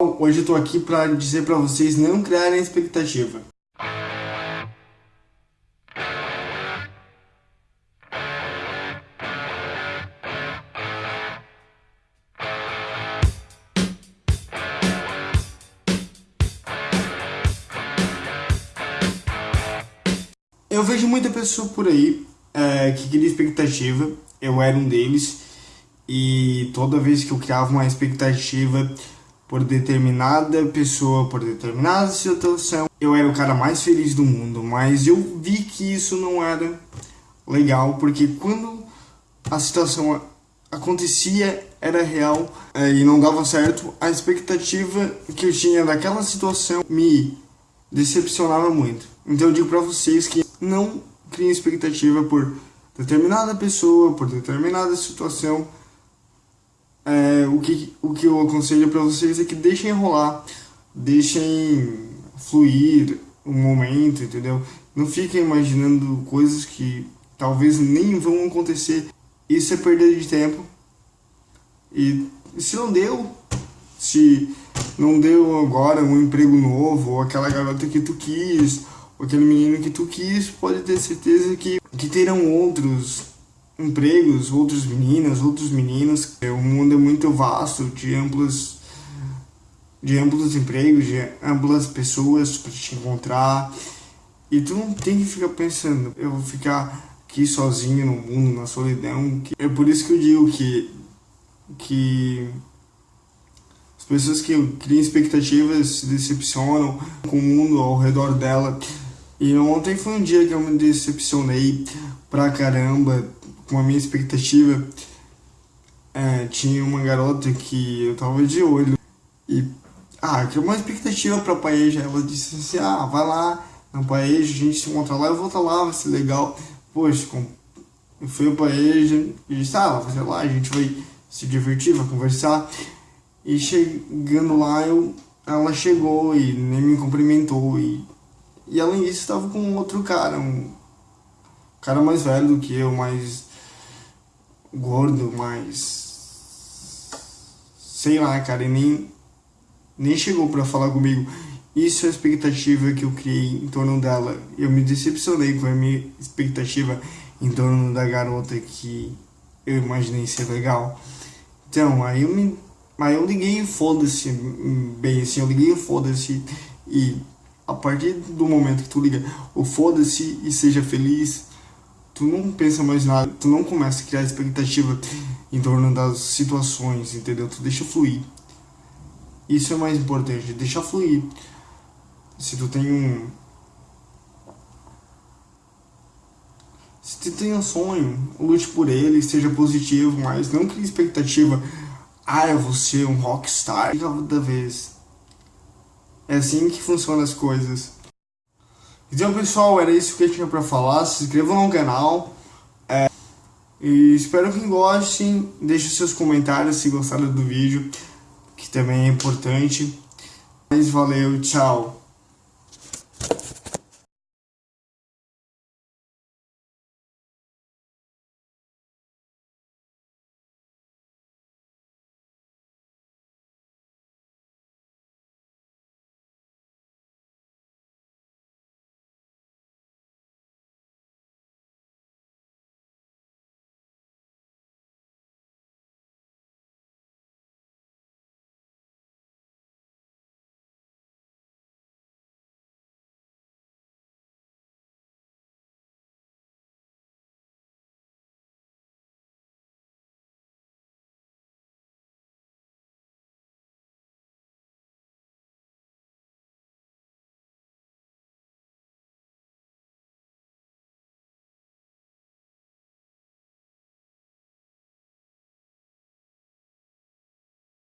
Hoje eu tô aqui para dizer para vocês não criarem expectativa. Eu vejo muita pessoa por aí é, que cria expectativa, eu era um deles, e toda vez que eu criava uma expectativa por determinada pessoa, por determinada situação, eu era o cara mais feliz do mundo, mas eu vi que isso não era legal, porque quando a situação acontecia, era real é, e não dava certo, a expectativa que eu tinha daquela situação me decepcionava muito. Então eu digo pra vocês que não criem expectativa por determinada pessoa, por determinada situação, é, o, que, o que eu aconselho para vocês é que deixem rolar, deixem fluir o momento, entendeu? Não fiquem imaginando coisas que talvez nem vão acontecer. Isso é perda de tempo. E se não deu, se não deu agora um emprego novo, ou aquela garota que tu quis, ou aquele menino que tu quis, pode ter certeza que, que terão outros empregos, outras meninas, outros meninos. O mundo é muito vasto, de amplos, de amplos empregos, de amplas pessoas para te encontrar. E tu não tem que ficar pensando, eu vou ficar aqui sozinho no mundo, na solidão. É por isso que eu digo que, que as pessoas que criam expectativas se decepcionam com o mundo ao redor dela. E ontem foi um dia que eu me decepcionei pra caramba com a minha expectativa. É, tinha uma garota que eu tava de olho e ah, que uma expectativa pra Paeja. Ela disse assim: ah, vai lá na Paeja, a gente se encontra lá, eu vou estar lá, vai ser legal. Poxa, com... eu fui a Paeja e disse: ah, vai ser lá, a gente vai se divertir, vai conversar. E chegando lá, eu, ela chegou e nem me cumprimentou. E, e além disso, estava com outro cara, um cara mais velho do que eu, mais gordo, mais. Sei lá, cara, e nem, nem chegou pra falar comigo. Isso é a expectativa que eu criei em torno dela. Eu me decepcionei com a minha expectativa em torno da garota que eu imaginei ser legal. Então, aí eu me. Aí eu liguei foda-se, bem assim, eu liguei foda-se e a partir do momento que tu liga o foda-se e seja feliz, tu não pensa mais nada, tu não começa a criar expectativa em torno das situações, entendeu? Tu deixa fluir. Isso é mais importante, deixa fluir. Se tu tem um... Se tu tem um sonho, lute por ele, seja positivo, mas não crie expectativa. Ah, eu vou ser um rockstar cada vez. É assim que funcionam as coisas. Então pessoal, era isso que eu tinha pra falar, se inscrevam no canal, é, e espero que gostem, deixem seus comentários se gostaram do vídeo, que também é importante. Mas valeu, tchau!